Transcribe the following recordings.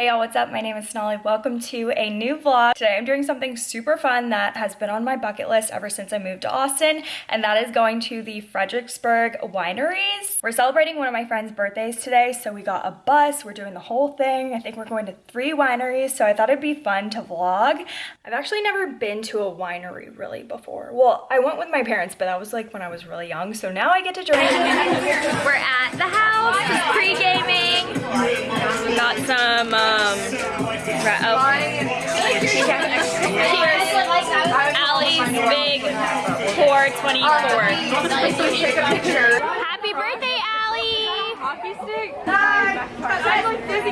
Hey y'all, what's up? My name is Sonali. Welcome to a new vlog. Today I'm doing something super fun that has been on my bucket list ever since I moved to Austin, and that is going to the Fredericksburg wineries. We're celebrating one of my friend's birthdays today, so we got a bus, we're doing the whole thing. I think we're going to three wineries, so I thought it'd be fun to vlog. I've actually never been to a winery really before. Well, I went with my parents, but that was like when I was really young, so now I get to join. we're at the house, pre-gaming. Got some, uh, um, right, oh. Allie's big 424. Happy birthday, Allie! Hockey stick? I'm like dizzy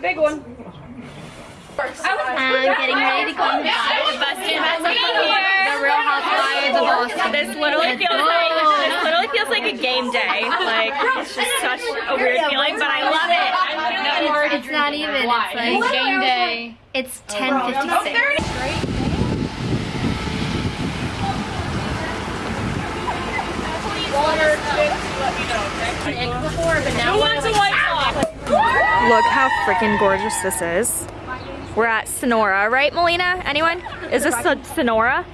Big one. I'm getting ready to go to The busted here. the Real Housewives of This literally feels like this literally feels like a game day. Like it's just such a weird feeling, but I love it. No, it's, it's not even. It's like game day. It's 10:56. Look how freaking gorgeous this is. We're at Sonora, right, Melina? Anyone? Is this Son- Sonora?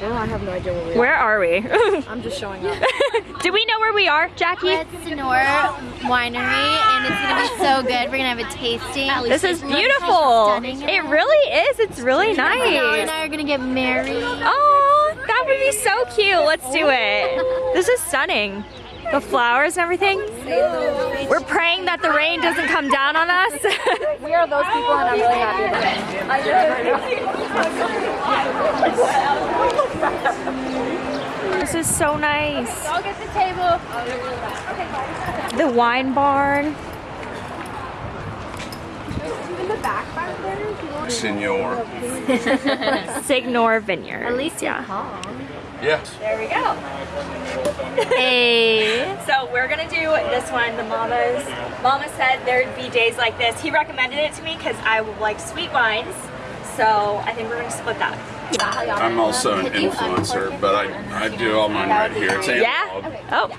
No, I have no idea where we are. Where are we? I'm just showing up. Do we know where we are, Jackie? It's Sonora Winery, and it's gonna be so good. We're gonna have a tasting. This is beautiful. It really is. It's really nice. Noah and. I are gonna get married. Oh, that would be so cute. Let's do it. This is stunning. The flowers and everything. We're praying that the rain doesn't come down on us. We are those people and I'm really happy about it. this is so nice. I'll get the table. The wine barn. Senor. Signor Vineyard. At least yeah. Yes. There we go. Hey. So we're gonna do this one, the Mama's. Mama said there'd be days like this. He recommended it to me because I like sweet wines. So I think we're gonna split that. I'm also an influencer, but I, I do all mine right here. It's Yeah? Oh.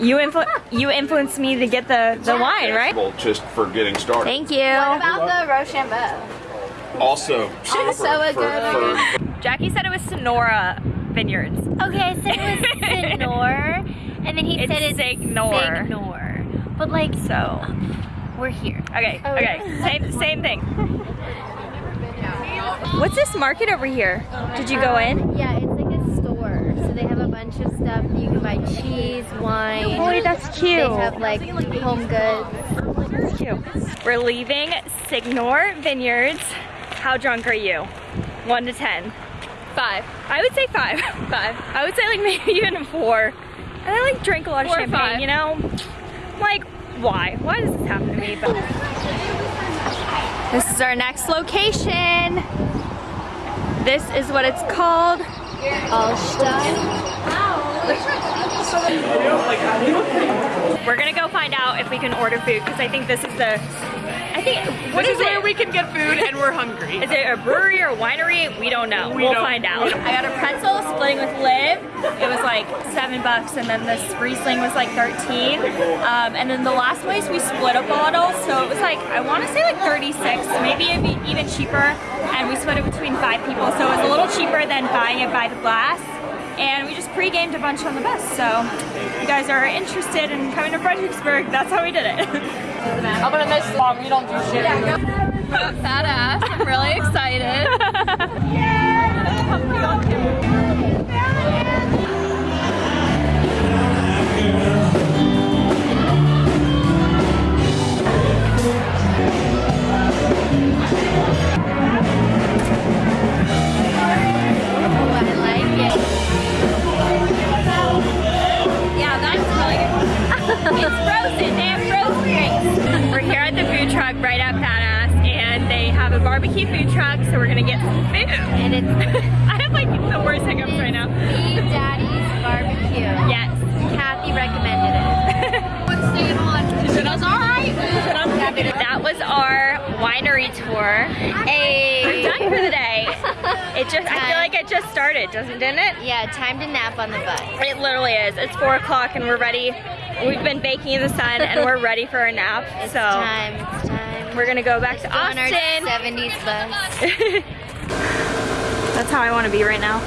You influ you influenced me to get the, the wine, right? Just for getting started. Thank you. What about the Rochambeau? Also, Also a good for, Jackie said it was Sonora Vineyards. Okay, so it was Signor, and then he It's said it's Signor. Signor. But like, So, we're here. okay, oh, okay. Same, same thing. What's this market over here? Did you go uh, in? Yeah, it's like a store. So they have a bunch of stuff. You can buy cheese, wine. Boy, that's cute. They have like home goods. That's cute. We're leaving Signor Vineyards. How drunk are you? One to ten. Five. I would say five. Five. I would say like maybe even a four. And I like drink a lot of Four champagne, five. you know? Like, why? Why does this happen to me? But this is our next location. This is what it's called. Allstein. We're gonna go find out if we can order food because I think this is the. Think what This is is where we can get food and we're hungry. Is it a brewery or a winery? We don't know. We we'll don't- find out. I got a pretzel splitting with Liv. It was like seven bucks, and then this Riesling was like 13. Um, and then the last place we split a bottle, so it was like I want to say like 36, maybe it'd be even cheaper. And we split it between five people, so it was a little cheaper than buying it by the glass. And we just pre-gamed a bunch on the bus. So if you guys are interested in coming to Fredericksburg, that's how we did it. I'm gonna miss mom. You don't do shit. Fat ass. I'm really excited. Oh, o'clock and we're ready. We've been baking in the sun and we're ready for a nap. It's so time, it's time. we're gonna go back to on our Austin. 70s bus. That's how I want to be right now.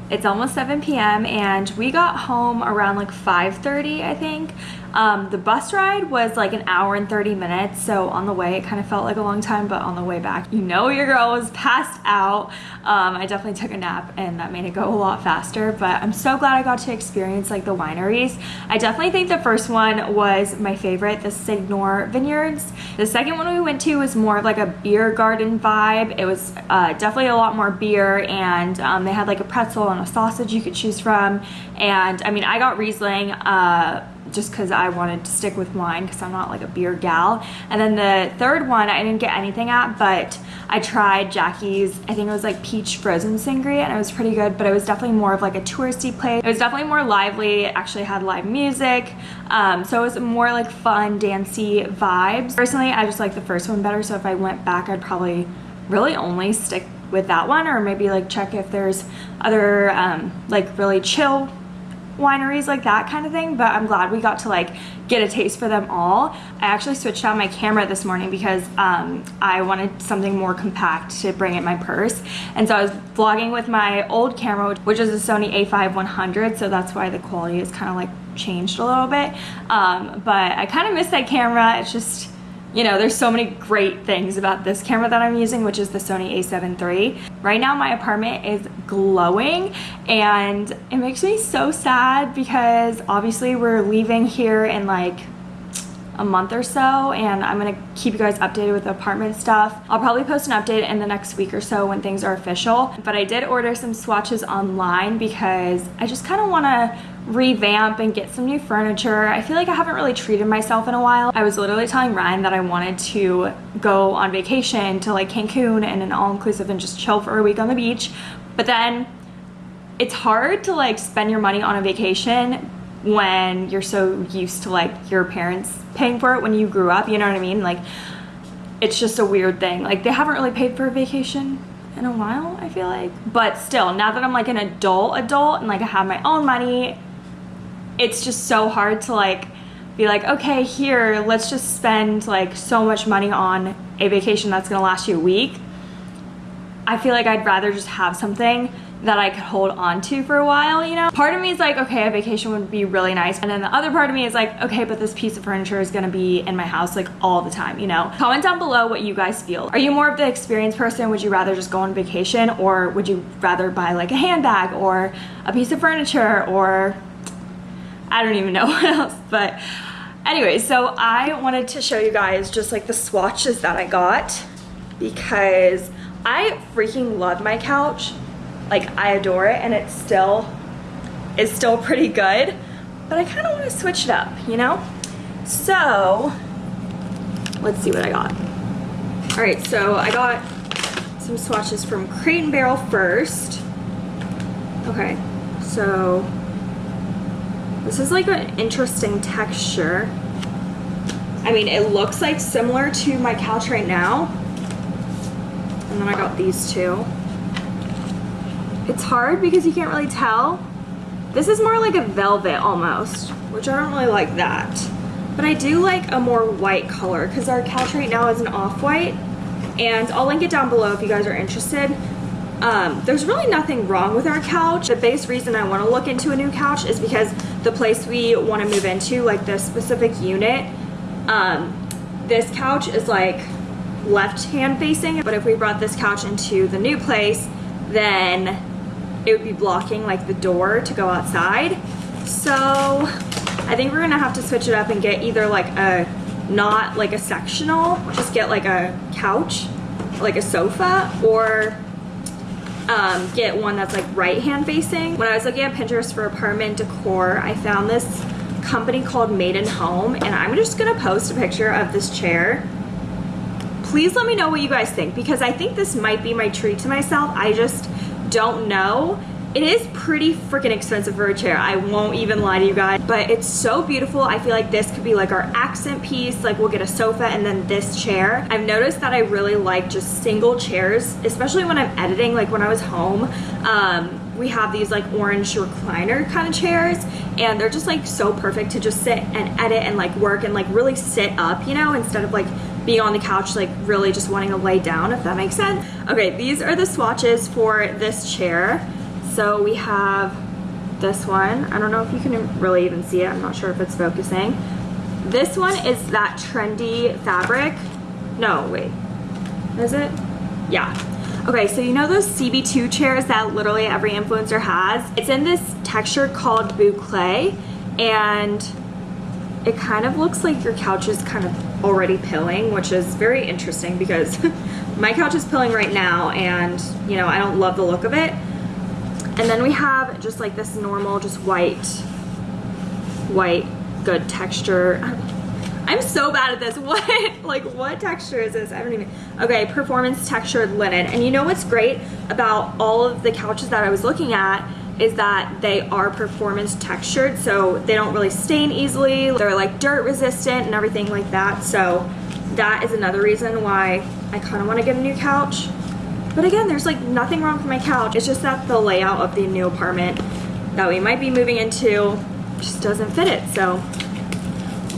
it's almost 7 p.m. and we got home around like 5.30 I think. Um, the bus ride was like an hour and 30 minutes so on the way it kind of felt like a long time but on the way back you know your girl was passed out. Um, I definitely took a nap and that made it go a lot faster but I'm so glad I got to experience like the wineries. I definitely think the first one was my favorite, the Signor Vineyards. The second one we went to was more of like a beer garden vibe. It was uh, definitely a lot more beer and um, they had like a pretzel and a sausage you could choose from and I mean I got Riesling uh, just because I wanted to stick with wine because I'm not like a beer gal. And then the third one I didn't get anything at, but I tried Jackie's, I think it was like peach frozen sangria and it was pretty good, but it was definitely more of like a touristy place. It was definitely more lively, it actually had live music. Um, so it was more like fun, dancey vibes. Personally, I just like the first one better, so if I went back, I'd probably really only stick with that one or maybe like check if there's other um, like really chill wineries like that kind of thing but I'm glad we got to like get a taste for them all. I actually switched out my camera this morning because um, I wanted something more compact to bring in my purse. And so I was vlogging with my old camera which is a Sony a5100 so that's why the quality is kind of like changed a little bit. Um, but I kind of miss that camera. It's just you know, there's so many great things about this camera that I'm using, which is the Sony a7 III. Right now my apartment is glowing and it makes me so sad because obviously we're leaving here in like a month or so and I'm gonna keep you guys updated with the apartment stuff. I'll probably post an update in the next week or so when things are official, but I did order some swatches online because I just kind of want to revamp and get some new furniture. I feel like I haven't really treated myself in a while. I was literally telling Ryan that I wanted to go on vacation to like Cancun and an all-inclusive and just chill for a week on the beach, but then it's hard to like spend your money on a vacation when you're so used to like your parents paying for it when you grew up, you know what I mean? Like it's just a weird thing. Like they haven't really paid for a vacation in a while, I feel like. But still, now that I'm like an adult adult and like I have my own money, it's just so hard to like be like, okay, here, let's just spend like so much money on a vacation that's gonna last you a week. I feel like I'd rather just have something that I could hold on to for a while, you know? Part of me is like, okay, a vacation would be really nice. And then the other part of me is like, okay, but this piece of furniture is gonna be in my house like all the time, you know? Comment down below what you guys feel. Are you more of the experienced person? Would you rather just go on vacation or would you rather buy like a handbag or a piece of furniture or I don't even know what else, but anyway, so I wanted to show you guys just like the swatches that I got because I freaking love my couch. Like I adore it and it still is still pretty good, but I kind of want to switch it up, you know? So let's see what I got. All right, so I got some swatches from Crate and Barrel first. Okay, so this is like an interesting texture. I mean, it looks like similar to my couch right now. And then I got these two. It's hard because you can't really tell. This is more like a velvet almost, which I don't really like that. But I do like a more white color because our couch right now is an off-white. And I'll link it down below if you guys are interested. Um, there's really nothing wrong with our couch. The base reason I want to look into a new couch is because the place we want to move into, like this specific unit, um, this couch is like left hand facing. But if we brought this couch into the new place, then it would be blocking like the door to go outside. So I think we're gonna have to switch it up and get either like a, not like a sectional, just get like a couch, like a sofa, or um, get one that's like right hand facing. When I was looking at Pinterest for apartment decor, I found this company called Maiden Home and I'm just gonna post a picture of this chair. Please let me know what you guys think because I think this might be my treat to myself. I just don't know It is pretty freaking expensive for a chair. I won't even lie to you guys, but it's so beautiful. I feel like this could be like our accent piece. Like we'll get a sofa and then this chair. I've noticed that I really like just single chairs, especially when I'm editing, like when I was home. Um, we have these like orange recliner kind of chairs and they're just like so perfect to just sit and edit and like work and like really sit up, you know, instead of like being on the couch like really just wanting to lay down if that makes sense. Okay, these are the swatches for this chair. So we have this one. I don't know if you can really even see it. I'm not sure if it's focusing. This one is that trendy fabric. No, wait. Is it? Yeah. Okay, so you know those CB2 chairs that literally every influencer has? It's in this texture called boucle and it kind of looks like your couch is kind of already pilling, which is very interesting because my couch is pilling right now and you know, I don't love the look of it. And then we have just like this normal, just white, white, good texture. I'm so bad at this. What, like what texture is this? I don't even, okay, performance textured linen. And you know what's great about all of the couches that I was looking at is that they are performance textured so they don't really stain easily. They're like dirt resistant and everything like that. So that is another reason why I kind of want to get a new couch. But again, there's like nothing wrong with my couch. It's just that the layout of the new apartment that we might be moving into just doesn't fit it. So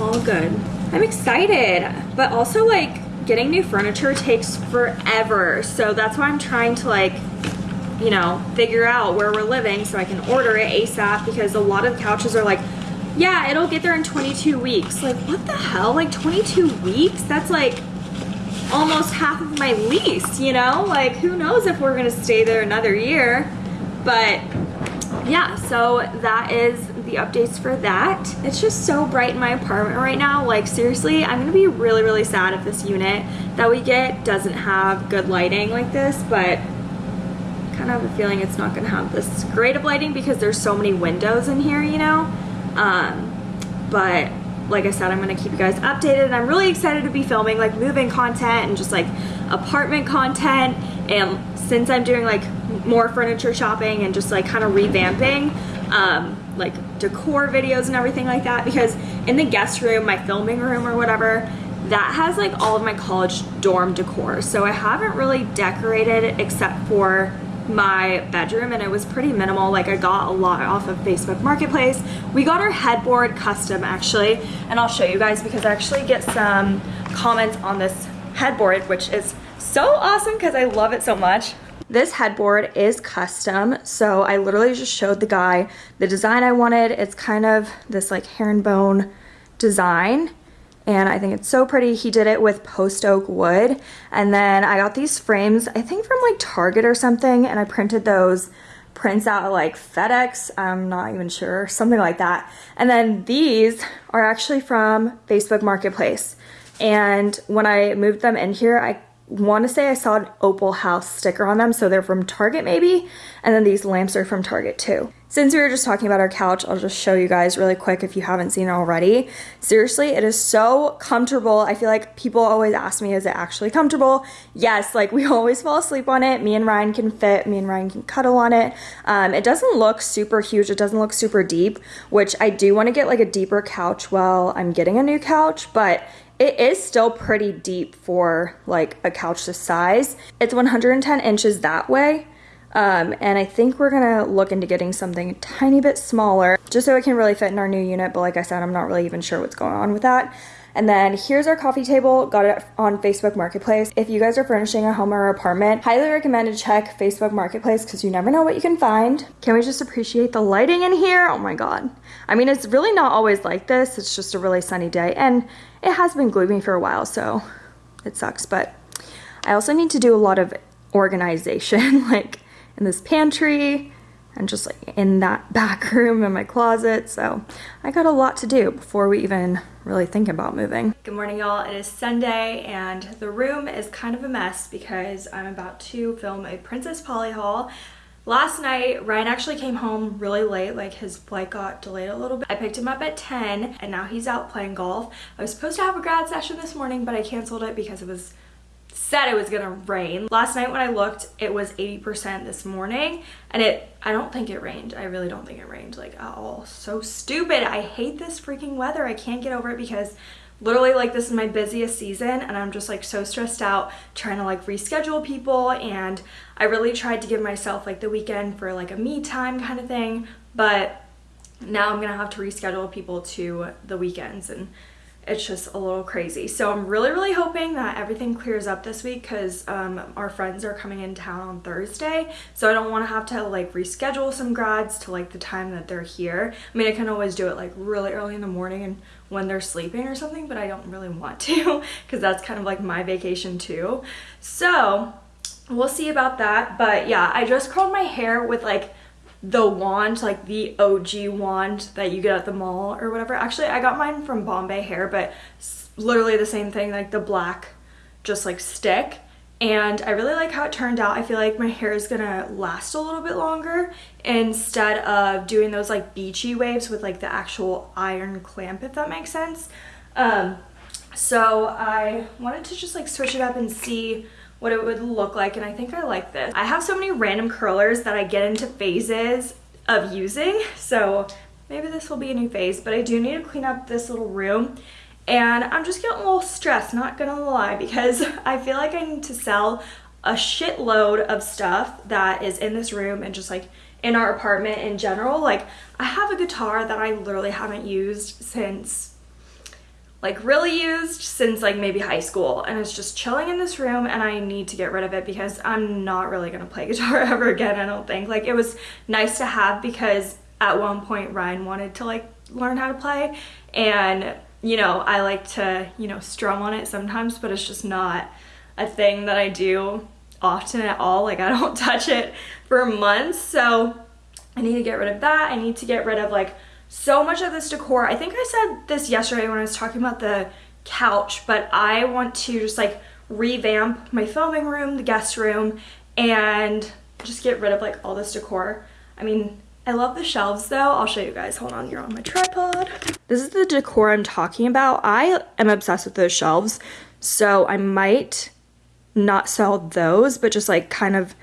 all good. I'm excited, but also like getting new furniture takes forever. So that's why I'm trying to like, you know, figure out where we're living so I can order it ASAP because a lot of couches are like, yeah, it'll get there in 22 weeks. Like, what the hell? Like 22 weeks? That's like almost half of my lease, you know? Like, who knows if we're gonna stay there another year. But yeah, so that is the updates for that. It's just so bright in my apartment right now. Like, seriously, I'm gonna be really, really sad if this unit that we get doesn't have good lighting like this, but kind of have a feeling it's not gonna have this great of lighting because there's so many windows in here, you know? Um, but like I said, I'm gonna keep you guys updated and I'm really excited to be filming like moving content and just like apartment content and since I'm doing like more furniture shopping and just like kind of revamping um, like decor videos and everything like that because in the guest room, my filming room or whatever, that has like all of my college dorm decor. So I haven't really decorated except for my bedroom and it was pretty minimal. Like I got a lot off of Facebook Marketplace. We got our headboard custom actually and I'll show you guys because I actually get some comments on this headboard which is so awesome because I love it so much. This headboard is custom so I literally just showed the guy the design I wanted. It's kind of this like herringbone design and I think it's so pretty. He did it with post oak wood. And then I got these frames, I think from like Target or something, and I printed those prints out like FedEx, I'm not even sure, something like that. And then these are actually from Facebook Marketplace. And when I moved them in here, I want to say I saw an Opal House sticker on them, so they're from Target maybe, and then these lamps are from Target too. Since we were just talking about our couch, I'll just show you guys really quick if you haven't seen it already. Seriously, it is so comfortable. I feel like people always ask me, is it actually comfortable? Yes, like we always fall asleep on it. Me and Ryan can fit, me and Ryan can cuddle on it. Um, it doesn't look super huge, it doesn't look super deep, which I do want to get like a deeper couch while I'm getting a new couch, but it is still pretty deep for like a couch this size. It's 110 inches that way. Um, and I think we're gonna look into getting something a tiny bit smaller just so it can really fit in our new unit. But like I said, I'm not really even sure what's going on with that. And then here's our coffee table, got it on Facebook Marketplace. If you guys are furnishing a home or apartment, highly recommend to check Facebook Marketplace because you never know what you can find. Can we just appreciate the lighting in here? Oh my God. I mean, it's really not always like this. It's just a really sunny day and it has been gloomy for a while, so it sucks. But I also need to do a lot of organization, like in this pantry and just like in that back room in my closet. So I got a lot to do before we even really think about moving. Good morning y'all, it is Sunday and the room is kind of a mess because I'm about to film a Princess Polly haul. Last night, Ryan actually came home really late, like his flight got delayed a little bit. I picked him up at 10 and now he's out playing golf. I was supposed to have a grad session this morning, but I canceled it because it was said it was gonna rain. Last night when I looked, it was 80% this morning and it, I don't think it rained. I really don't think it rained like at all. So stupid. I hate this freaking weather. I can't get over it because literally like this is my busiest season and I'm just like so stressed out trying to like reschedule people and I really tried to give myself like the weekend for like a me time kind of thing but now I'm gonna have to reschedule people to the weekends and it's just a little crazy. So I'm really, really hoping that everything clears up this week because um, our friends are coming in town on Thursday. So I don't want to have to like reschedule some grads to like the time that they're here. I mean, I can always do it like really early in the morning and when they're sleeping or something, but I don't really want to because that's kind of like my vacation too. So we'll see about that. But yeah, I just curled my hair with like the wand, like the OG wand that you get at the mall or whatever. Actually, I got mine from Bombay Hair, but literally the same thing, like the black just like stick. And I really like how it turned out. I feel like my hair is gonna last a little bit longer instead of doing those like beachy waves with like the actual iron clamp, if that makes sense. Um, so I wanted to just like switch it up and see what it would look like and I think I like this. I have so many random curlers that I get into phases of using so maybe this will be a new phase but I do need to clean up this little room and I'm just getting a little stressed not gonna lie because I feel like I need to sell a shitload of stuff that is in this room and just like in our apartment in general like I have a guitar that I literally haven't used since like really used since like maybe high school. And it's just chilling in this room and I need to get rid of it because I'm not really gonna play guitar ever again I don't think. Like it was nice to have because at one point Ryan wanted to like learn how to play. And you know I like to you know strum on it sometimes but it's just not a thing that I do often at all. Like I don't touch it for months. So I need to get rid of that. I need to get rid of like so much of this decor. I think I said this yesterday when I was talking about the couch, but I want to just like revamp my filming room, the guest room, and just get rid of like all this decor. I mean, I love the shelves though. I'll show you guys. Hold on, you're on my tripod. This is the decor I'm talking about. I am obsessed with those shelves, so I might not sell those, but just like kind of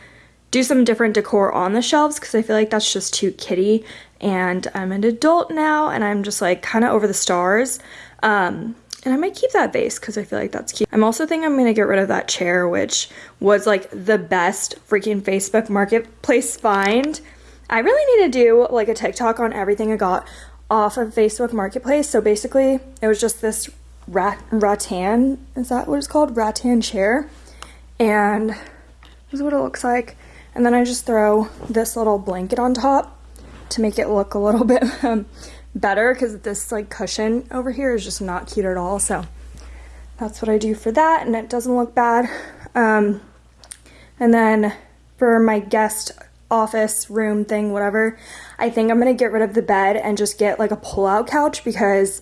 do some different decor on the shelves because I feel like that's just too kitty and I'm an adult now and I'm just like kind of over the stars. Um, and I might keep that vase because I feel like that's cute. I'm also thinking I'm going to get rid of that chair, which was like the best freaking Facebook Marketplace find. I really need to do like a TikTok on everything I got off of Facebook Marketplace. So basically, it was just this rat rattan, is that what it's called? Rattan chair. And this is what it looks like. And then I just throw this little blanket on top to make it look a little bit um, better because this like cushion over here is just not cute at all. So that's what I do for that and it doesn't look bad. Um, and then for my guest office room thing, whatever, I think I'm going to get rid of the bed and just get like a pull-out couch because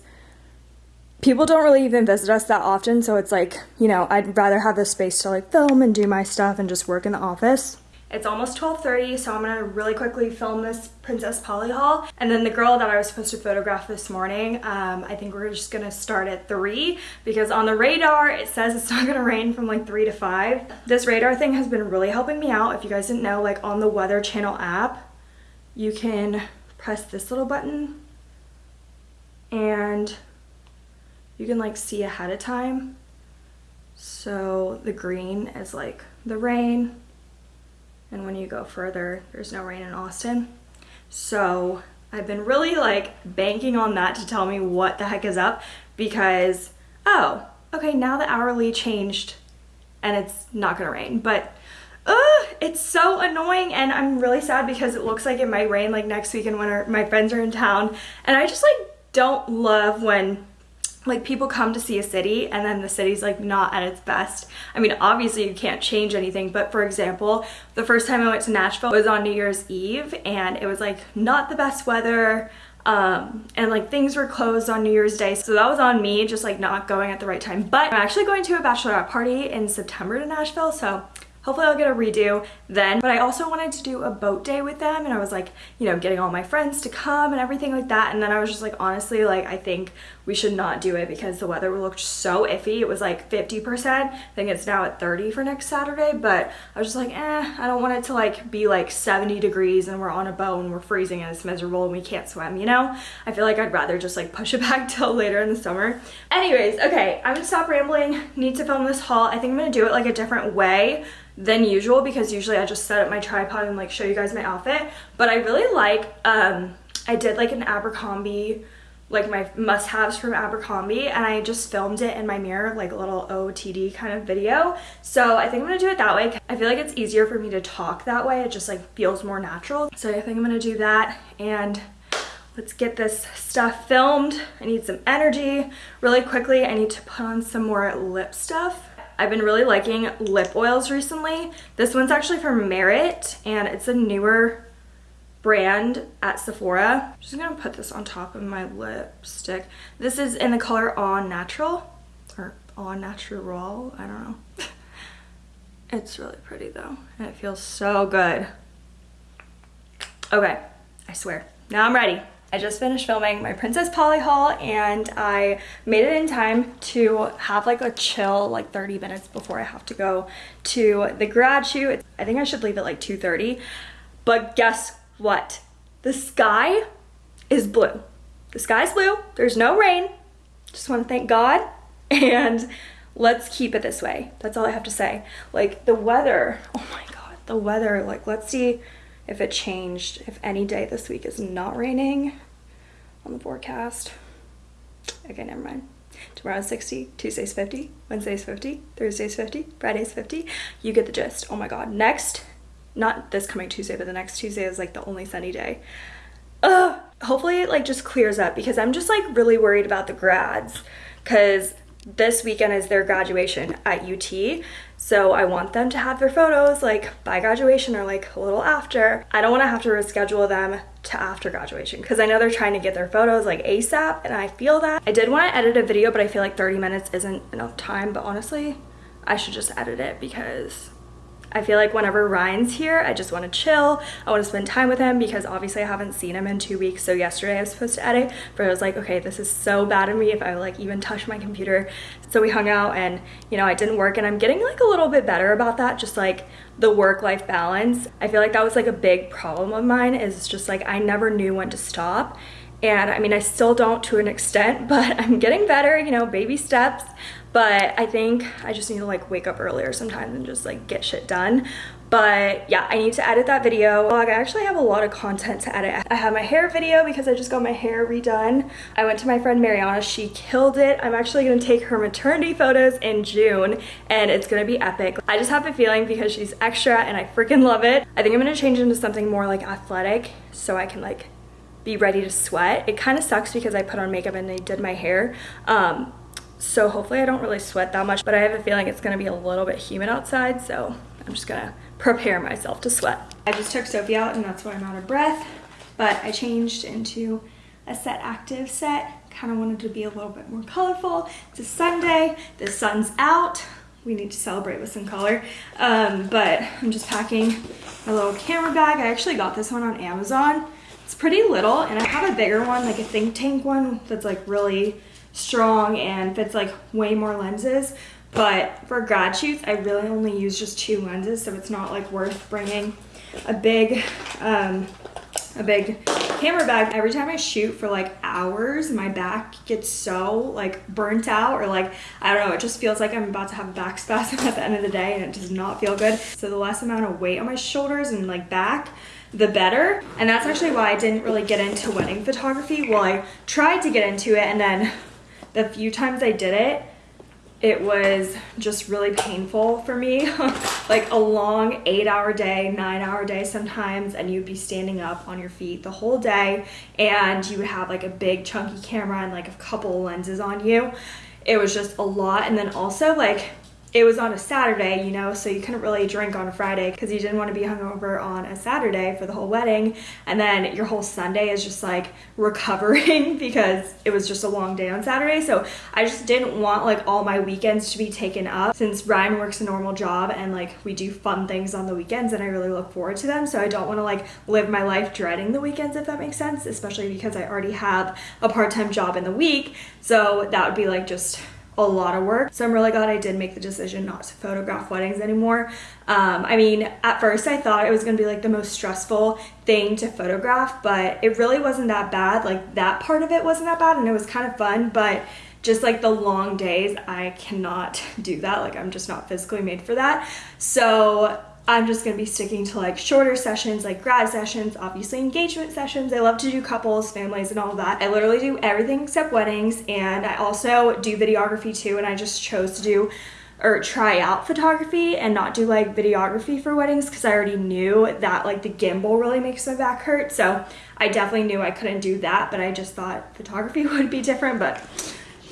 people don't really even visit us that often. So it's like, you know, I'd rather have the space to like film and do my stuff and just work in the office. It's almost 12.30, so I'm gonna really quickly film this Princess Polly haul. And then the girl that I was supposed to photograph this morning, um, I think we're just gonna start at three because on the radar, it says it's not gonna rain from like three to five. This radar thing has been really helping me out. If you guys didn't know, like on the Weather Channel app, you can press this little button and you can like see ahead of time. So the green is like the rain, and when you go further there's no rain in Austin. So I've been really like banking on that to tell me what the heck is up because oh okay now the hourly changed and it's not gonna rain. But uh, it's so annoying and I'm really sad because it looks like it might rain like next week when our, my friends are in town and I just like don't love when like people come to see a city and then the city's like not at its best. I mean, obviously you can't change anything, but for example, the first time I went to Nashville was on New Year's Eve and it was like not the best weather um, and like things were closed on New Year's Day. So that was on me just like not going at the right time. But I'm actually going to a bachelorette party in September to Nashville. So Hopefully I'll get a redo then. But I also wanted to do a boat day with them and I was like, you know, getting all my friends to come and everything like that. And then I was just like, honestly, like I think we should not do it because the weather looked so iffy. It was like 50%. I think it's now at 30 for next Saturday, but I was just like, eh, I don't want it to like be like 70 degrees and we're on a boat and we're freezing and it's miserable and we can't swim, you know? I feel like I'd rather just like push it back till later in the summer. Anyways, okay, I'm gonna stop rambling. Need to film this haul. I think I'm gonna do it like a different way than usual because usually I just set up my tripod and like show you guys my outfit. But I really like, um, I did like an Abercrombie like my must-haves from Abercrombie and I just filmed it in my mirror like a little OTD kind of video. So I think I'm gonna do it that way. I feel like it's easier for me to talk that way. It just like feels more natural. So I think I'm gonna do that and let's get this stuff filmed. I need some energy. Really quickly I need to put on some more lip stuff. I've been really liking lip oils recently. This one's actually from Merit and it's a newer brand at Sephora. I'm just gonna put this on top of my lipstick. This is in the color On Natural or On Natural, I don't know. it's really pretty though and it feels so good. Okay, I swear. Now I'm ready. I just finished filming my Princess Polly haul and I made it in time to have like a chill like 30 minutes before I have to go to the grad shoot. I think I should leave at like 2.30 but guess what? The sky is blue. The sky's blue. There's no rain. Just want to thank God and let's keep it this way. That's all I have to say. Like the weather, oh my God, the weather, like let's see if it changed, if any day this week is not raining on the forecast. Okay, never mind. Tomorrow's 60, Tuesday's 50, Wednesday's 50, Thursday's 50, Friday's 50. You get the gist. Oh my God. Next not this coming Tuesday, but the next Tuesday is like the only sunny day. Ugh. Hopefully it like just clears up because I'm just like really worried about the grads because this weekend is their graduation at UT. So I want them to have their photos like by graduation or like a little after. I don't want to have to reschedule them to after graduation because I know they're trying to get their photos like ASAP and I feel that. I did want to edit a video but I feel like 30 minutes isn't enough time but honestly I should just edit it because I feel like whenever Ryan's here, I just want to chill. I want to spend time with him because obviously I haven't seen him in two weeks. So yesterday I was supposed to edit, but I was like, okay, this is so bad of me if I like even touch my computer. So we hung out and, you know, I didn't work and I'm getting like a little bit better about that. Just like the work-life balance. I feel like that was like a big problem of mine is just like I never knew when to stop. And I mean, I still don't to an extent, but I'm getting better, you know, baby steps but I think I just need to like wake up earlier sometimes and just like get shit done. But yeah, I need to edit that video. Like, I actually have a lot of content to edit. I have my hair video because I just got my hair redone. I went to my friend Mariana, she killed it. I'm actually gonna take her maternity photos in June and it's gonna be epic. I just have a feeling because she's extra and I freaking love it. I think I'm gonna change into something more like athletic so I can like be ready to sweat. It kind of sucks because I put on makeup and they did my hair. Um, so hopefully I don't really sweat that much, but I have a feeling it's gonna be a little bit humid outside, so I'm just gonna prepare myself to sweat. I just took Sophie out and that's why I'm out of breath, but I changed into a set active set. Kind of wanted to be a little bit more colorful. It's a Sunday, the sun's out. We need to celebrate with some color. Um, but I'm just packing my little camera bag. I actually got this one on Amazon. It's pretty little and I have a bigger one, like a think tank one that's like really strong and fits like way more lenses. But for grad shoots, I really only use just two lenses, so it's not like worth bringing a big, um, a big camera bag. Every time I shoot for like hours, my back gets so like burnt out or like, I don't know, it just feels like I'm about to have a back spasm at the end of the day and it does not feel good. So the less amount of weight on my shoulders and like back, the better. And that's actually why I didn't really get into wedding photography. Well, I tried to get into it and then the few times I did it, it was just really painful for me. like a long eight hour day, nine hour day sometimes, and you'd be standing up on your feet the whole day and you would have like a big chunky camera and like a couple lenses on you. It was just a lot. And then also like it was on a Saturday, you know, so you couldn't really drink on a Friday because you didn't want to be hungover on a Saturday for the whole wedding. And then your whole Sunday is just like recovering because it was just a long day on Saturday. So I just didn't want like all my weekends to be taken up since Ryan works a normal job and like we do fun things on the weekends and I really look forward to them. So I don't want to like live my life dreading the weekends, if that makes sense, especially because I already have a part time job in the week. So that would be like just a lot of work. So I'm really glad I did make the decision not to photograph weddings anymore. Um, I mean, at first I thought it was gonna be like the most stressful thing to photograph, but it really wasn't that bad. Like that part of it wasn't that bad and it was kind of fun, but just like the long days, I cannot do that. Like I'm just not physically made for that. So I'm just gonna be sticking to like shorter sessions, like grad sessions, obviously engagement sessions. I love to do couples, families, and all that. I literally do everything except weddings, and I also do videography too, and I just chose to do or try out photography and not do like videography for weddings because I already knew that like the gimbal really makes my back hurt. So I definitely knew I couldn't do that, but I just thought photography would be different, but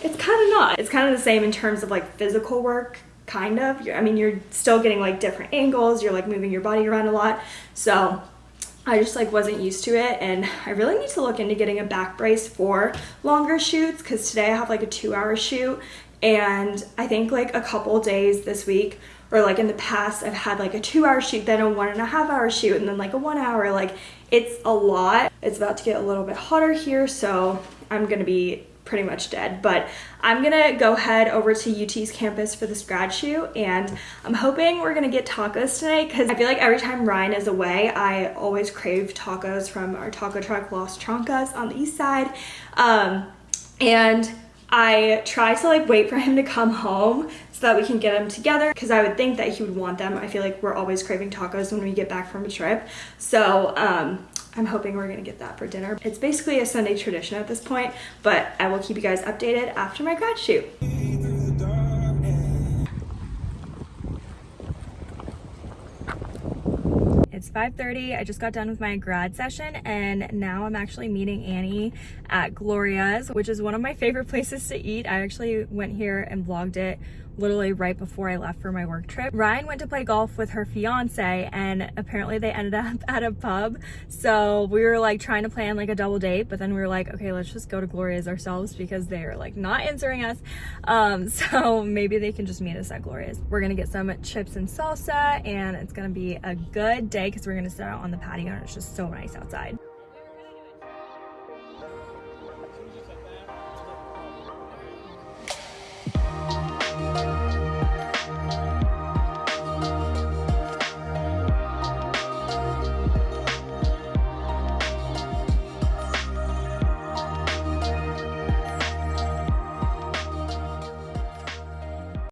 it's kind of not. It's kind of the same in terms of like physical work kind of. I mean, you're still getting like different angles. You're like moving your body around a lot. So I just like wasn't used to it and I really need to look into getting a back brace for longer shoots because today I have like a two hour shoot and I think like a couple days this week or like in the past I've had like a two hour shoot then a one and a half hour shoot and then like a one hour like it's a lot it's about to get a little bit hotter here so I'm gonna be pretty much dead. But I'm gonna go head over to UT's campus for this grad shoot and I'm hoping we're gonna get tacos tonight because I feel like every time Ryan is away, I always crave tacos from our taco truck Las Trancas on the east side. Um, and I try to like wait for him to come home so that we can get them together because I would think that he would want them. I feel like we're always craving tacos when we get back from a trip. So um, I'm hoping we're gonna get that for dinner. It's basically a Sunday tradition at this point, but I will keep you guys updated after my grad shoot. It's 5.30, I just got done with my grad session and now I'm actually meeting Annie at Gloria's, which is one of my favorite places to eat. I actually went here and vlogged it literally right before I left for my work trip. Ryan went to play golf with her fiance and apparently they ended up at a pub. So we were like trying to plan like a double date, but then we were like, okay, let's just go to Gloria's ourselves because they're like not answering us. Um, so maybe they can just meet us at Gloria's. We're gonna get some chips and salsa and it's gonna be a good day because we're gonna sit out on the patio and it's just so nice outside.